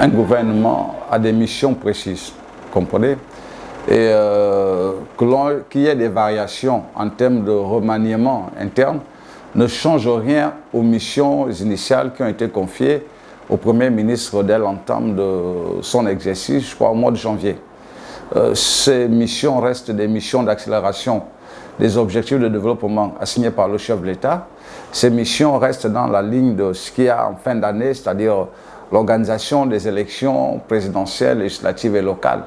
un gouvernement a des missions précises, comprenez? Et qu'il y ait des variations en termes de remaniement interne ne change rien aux missions initiales qui ont été confiées au Premier ministre dès l'entame de son exercice, je crois au mois de janvier. Euh, ces missions restent des missions d'accélération des objectifs de développement assignés par le chef de l'État. Ces missions restent dans la ligne de ce qu'il y a en fin d'année, c'est-à-dire l'organisation des élections présidentielles, législatives et locales.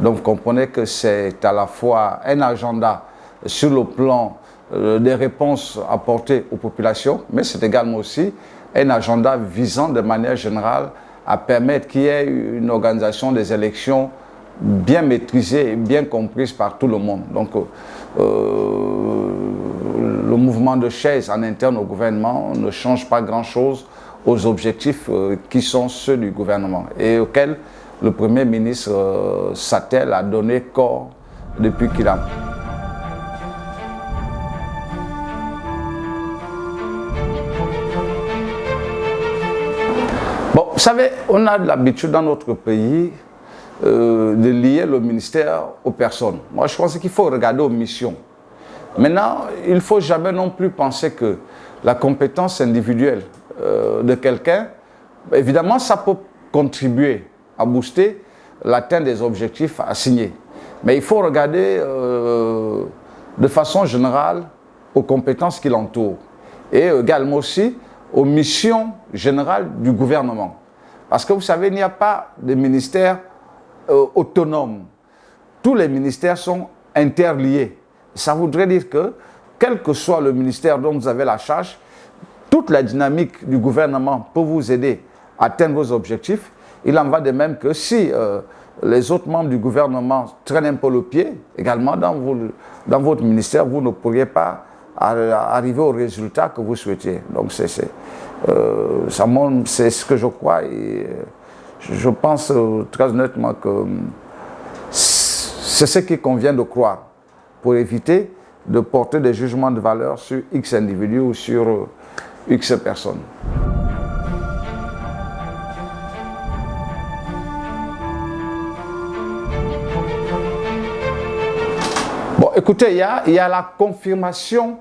Donc vous comprenez que c'est à la fois un agenda sur le plan euh, des réponses apportées aux populations, mais c'est également aussi un agenda visant de manière générale à permettre qu'il y ait une organisation des élections bien maîtrisée et bien comprise par tout le monde. Donc, euh, le mouvement de chaise en interne au gouvernement ne change pas grand-chose aux objectifs euh, qui sont ceux du gouvernement et auxquels le Premier ministre s'attelle à donner corps depuis qu'il a... Vous savez, on a l'habitude dans notre pays euh, de lier le ministère aux personnes. Moi, je pense qu'il faut regarder aux missions. Maintenant, il ne faut jamais non plus penser que la compétence individuelle euh, de quelqu'un, évidemment, ça peut contribuer à booster l'atteinte des objectifs assignés. Mais il faut regarder euh, de façon générale aux compétences qui l'entourent et également aussi aux missions générales du gouvernement. Parce que vous savez, il n'y a pas de ministère euh, autonome. Tous les ministères sont interliés. Ça voudrait dire que, quel que soit le ministère dont vous avez la charge, toute la dynamique du gouvernement peut vous aider à atteindre vos objectifs. Il en va de même que si euh, les autres membres du gouvernement traînent un peu le pied, également dans, votre ministère, vous ne pourriez pas arriver au résultat que vous souhaitiez. Donc c'est euh, ce que je crois et euh, je pense très honnêtement que c'est ce qui convient de croire pour éviter de porter des jugements de valeur sur X individus ou sur X personnes. Bon, écoutez, il y a, la confirmation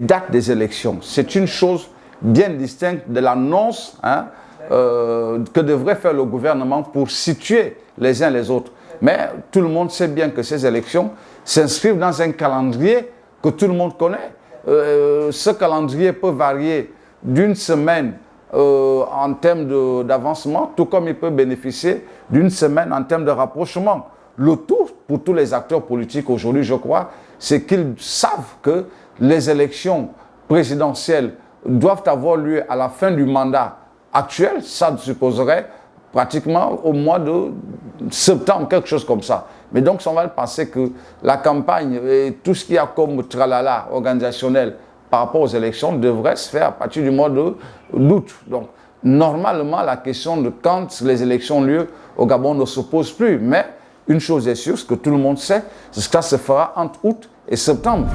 date des élections. C'est une chose bien distincte de l'annonce hein, euh, que devrait faire le gouvernement pour situer les uns les autres. Mais tout le monde sait bien que ces élections s'inscrivent dans un calendrier que tout le monde connaît. Euh, ce calendrier peut varier d'une semaine euh, en termes d'avancement, tout comme il peut bénéficier d'une semaine en termes de rapprochement. Le tout pour tous les acteurs politiques aujourd'hui, je crois, c'est qu'ils savent que les élections présidentielles doivent avoir lieu à la fin du mandat actuel, ça supposerait pratiquement au mois de septembre, quelque chose comme ça. Mais donc, on va penser que la campagne et tout ce qu'il y a comme tralala organisationnel par rapport aux élections devrait se faire à partir du mois d'août. Donc, normalement, la question de quand les élections ont lieu au Gabon ne se pose plus. Mais une chose est sûre, ce que tout le monde sait, c'est que ça se fera entre août et septembre.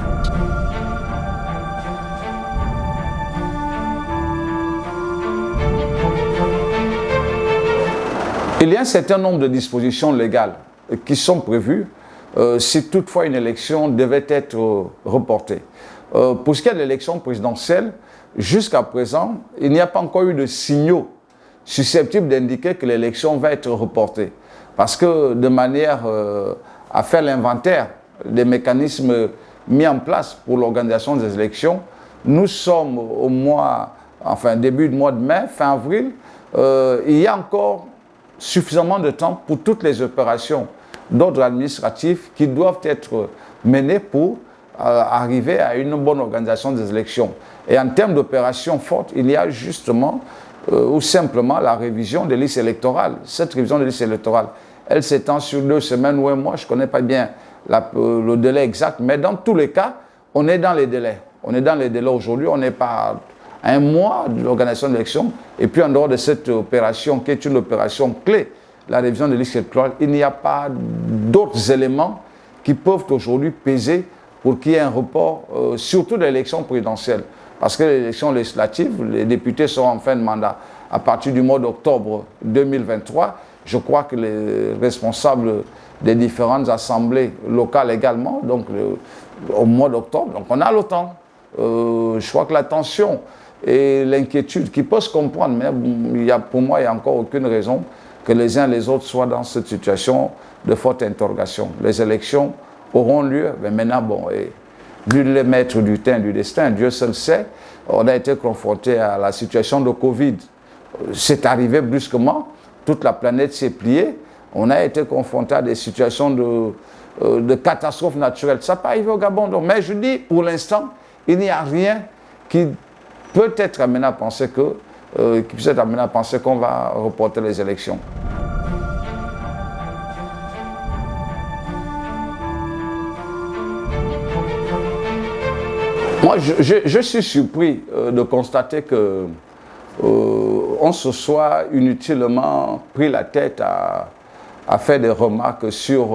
Il y a un certain nombre de dispositions légales qui sont prévues euh, si toutefois une élection devait être euh, reportée. Euh, pour ce qui est de l'élection présidentielle, jusqu'à présent, il n'y a pas encore eu de signaux susceptibles d'indiquer que l'élection va être reportée. Parce que de manière à faire l'inventaire des mécanismes mis en place pour l'organisation des élections, nous sommes au mois, enfin début du mois de mai, fin avril, il y a encore suffisamment de temps pour toutes les opérations d'ordre administratif qui doivent être menées pour euh, arriver à une bonne organisation des élections. Et en termes d'opérations fortes, il y a justement euh, ou simplement la révision des listes électorales. Cette révision des listes électorales, elle s'étend sur deux semaines ou un mois, je ne connais pas bien euh, le délai exact, mais dans tous les cas, on est dans les délais. On est dans les délais aujourd'hui, on n'est pas un mois de l'organisation de l'élection. Et puis en dehors de cette opération, qui est une opération clé, la révision de liste électorale, il n'y a pas d'autres éléments qui peuvent aujourd'hui peser pour qu'il y ait un report, euh, surtout de l'élection présidentielle. Parce que l'élection législative, les députés seront en fin de mandat. à partir du mois d'octobre 2023. Je crois que les responsables des différentes assemblées locales également, donc au mois d'octobre, donc on a le temps. Euh, je crois que la tension et l'inquiétude qui peut se comprendre, mais il y a, pour moi, il n'y a encore aucune raison que les uns et les autres soient dans cette situation de forte interrogation. Les élections auront lieu, mais maintenant, bon, et, nul les maître du temps, du destin, Dieu seul sait. On a été confronté à la situation de Covid. C'est arrivé brusquement, toute la planète s'est pliée. On a été confronté à des situations de, euh, de catastrophes naturelles. Ça n'a pas arrivé au Gabon. Donc. Mais je dis, pour l'instant, il n'y a rien qui peut être amené à penser que, euh, qui peut être amené à penser qu'on va reporter les élections. Moi, je, suis surpris euh, de constater que euh, on se soit inutilement pris la tête à, faire des remarques sur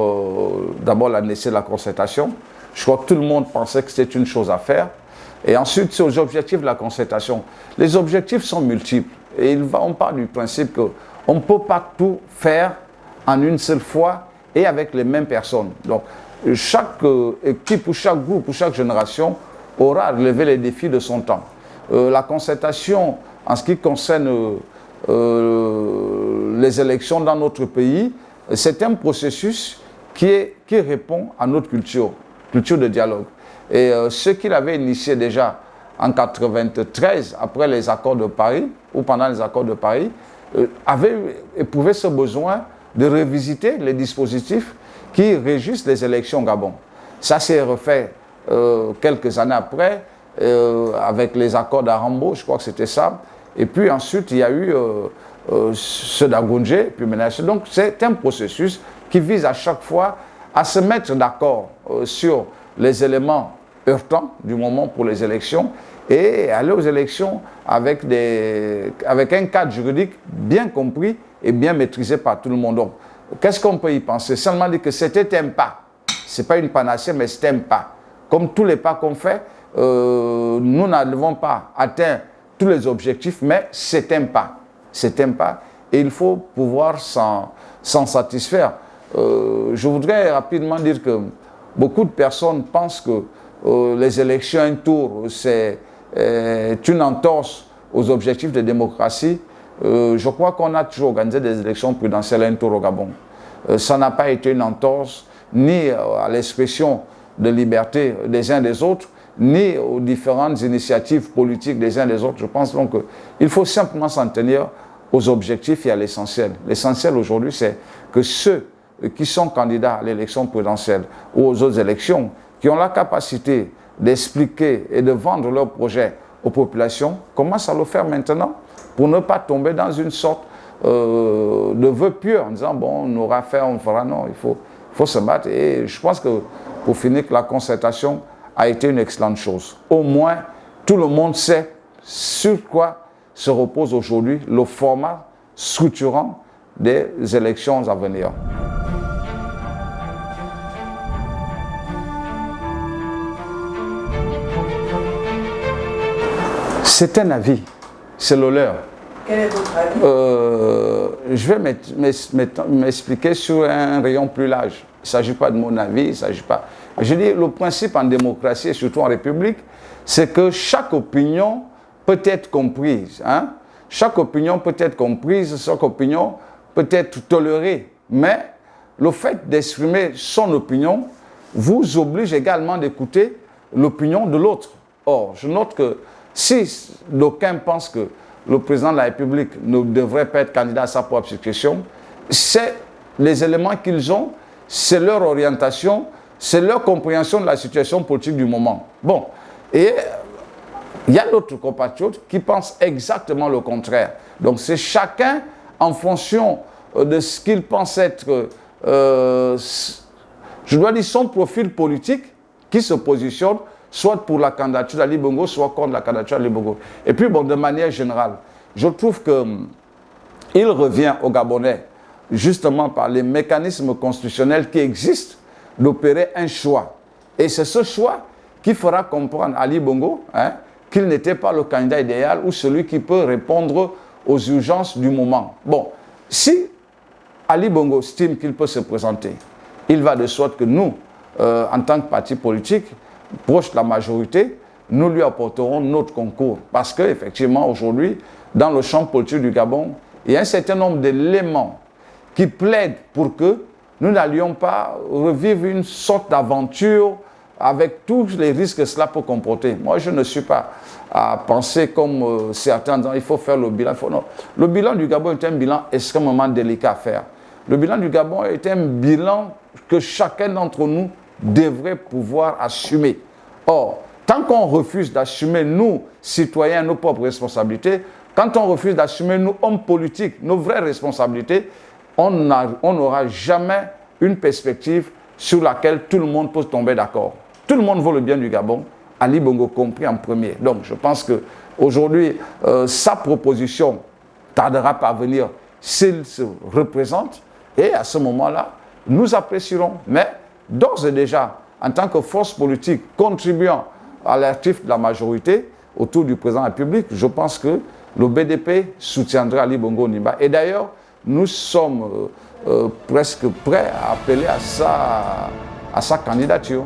d'abord la nécessité de la concertation. Je crois que tout le monde pensait que c'était une chose à faire. Et ensuite, sur les objectifs de la concertation. Les objectifs sont multiples. Et on part du principe qu'on ne peut pas tout faire en une seule fois et avec les mêmes personnes. Donc, chaque équipe ou chaque groupe ou chaque génération aura relevé les défis de son temps. Euh, la concertation en ce qui concerne euh, euh, les élections dans notre pays, c'est un processus qui, est, qui répond à notre culture, culture de dialogue. Et ce qu'il avait initié déjà en 1993, après les accords de Paris, ou pendant les accords de Paris, avait éprouvé ce besoin de revisiter les dispositifs qui régissent les élections au Gabon. Ça s'est refait euh, quelques années après, euh, avec les accords d'Arambo, je crois que c'était ça. Et puis ensuite, il y a eu euh, ceux d'Agounje, puis Donc c'est un processus qui vise à chaque fois à se mettre d'accord sur les éléments heurtants du moment pour les élections et aller aux élections avec, des, avec un cadre juridique bien compris et bien maîtrisé par tout le monde. Donc, qu'est-ce qu'on peut y penser? Seulement dire que c'était un pas. Ce n'est pas une panacée, mais c'est un pas. Comme tous les pas qu'on fait, euh, nous n'avons pas atteint tous les objectifs, mais c'est un pas. C'est un pas et il faut pouvoir s'en satisfaire. Euh, je voudrais rapidement dire que beaucoup de personnes pensent que les élections un tour, c'est une entorse aux objectifs de démocratie. je crois qu'on a toujours organisé des élections prudentielles un tour au Gabon. ça n'a pas été une entorse ni à l'expression de liberté des uns des autres, ni aux différentes initiatives politiques des uns des autres. Je pense donc qu'il faut simplement s'en tenir aux objectifs et à l'essentiel. L'essentiel aujourd'hui, c'est que ceux qui sont candidats à l'élection présidentielle ou aux autres élections, qui ont la capacité d'expliquer et de vendre leurs projets aux populations, commencent à le faire maintenant pour ne pas tomber dans une sorte euh, de vœu pieux en disant, bon, on aura fait, on fera. Non, il faut, faut se battre. Et je pense que pour finir la concertation a été une excellente chose. Au moins, tout le monde sait sur quoi se repose aujourd'hui le format structurant des élections à venir. C'est un avis, c'est le leur. Quel est votre avis? Euh, Je vais m'expliquer sur un rayon plus large. Il ne s'agit pas de mon avis, il ne s'agit pas... Je dis, le principe en démocratie et surtout en République, c'est que chaque opinion peut être comprise. Hein? Chaque opinion peut être comprise, chaque opinion peut être tolérée. Mais le fait d'exprimer son opinion vous oblige également d'écouter l'opinion de l'autre. Or, je note que si d'aucuns pensent que le président de la République ne devrait pas être candidat à sa propre succession, c'est les éléments qu'ils ont c'est leur orientation, c'est leur compréhension de la situation politique du moment. Bon, et il y a d'autres compatriotes qui pensent exactement le contraire. Donc c'est chacun en fonction euh, de ce qu'il pense être, euh, je dois dire, son profil politique qui se positionne soit pour la candidature d'Ali Bongo, soit contre la candidature d'Ali Bongo. Et puis, bon, de manière générale, je trouve qu'il hum, revient aux Gabonais justement par les mécanismes constitutionnels qui existent, d'opérer un choix. Et c'est ce choix qui fera comprendre à Ali Bongo hein, qu'il n'était pas le candidat idéal ou celui qui peut répondre aux urgences du moment. Bon, si Ali Bongo estime qu'il peut se présenter, il va de sorte que nous, euh, en tant que parti politique, proche de la majorité, nous lui apporterons notre concours. Parce qu'effectivement, aujourd'hui, dans le champ politique du Gabon, il y a un certain nombre d'éléments qui plaident pour que nous n'allions pas revivre une sorte d'aventure avec tous les risques que cela peut comporter. Moi, je ne suis pas à penser comme euh, certains disant il faut faire le bilan. non. Le bilan du Gabon est un bilan extrêmement délicat à faire. Le bilan du Gabon est un bilan que chacun d'entre nous devrait pouvoir assumer. Or, tant qu'on refuse d'assumer, nous, citoyens, nos propres responsabilités, quand on refuse d'assumer, nous, hommes politiques, nos vraies responsabilités, on n'aura jamais une perspective sur laquelle tout le monde peut tomber d'accord. Tout le monde veut le bien du Gabon, Ali Bongo compris en premier. Donc je pense qu'aujourd'hui, euh, sa proposition tardera à venir s'il se représente. Et à ce moment-là, nous apprécierons. Mais d'ores et déjà, en tant que force politique contribuant à l'actif de la majorité autour du président de la République, je pense que le BDP soutiendra Ali Bongo Nimba. Et d'ailleurs, nous sommes euh, euh, presque prêts à appeler à sa, à sa candidature.